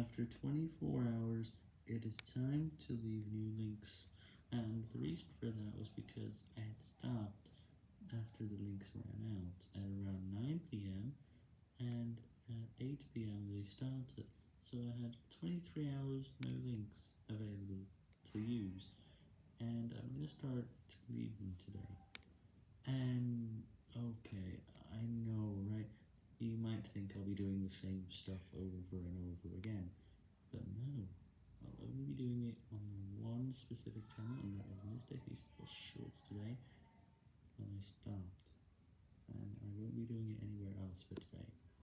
After 24 hours, it is time to leave new links, and the reason for that was because I had stopped after the links ran out at around 9pm, and at 8pm they started, so I had 23 hours no links available to use, and I'm going to start to leave them today. And, okay, I know, right, you might think I'll be doing the same stuff over and over again, but no, I'll only be doing it on one specific channel, and that is Mr. Hasteful Shorts today, when I stopped, and I won't be doing it anywhere else for today.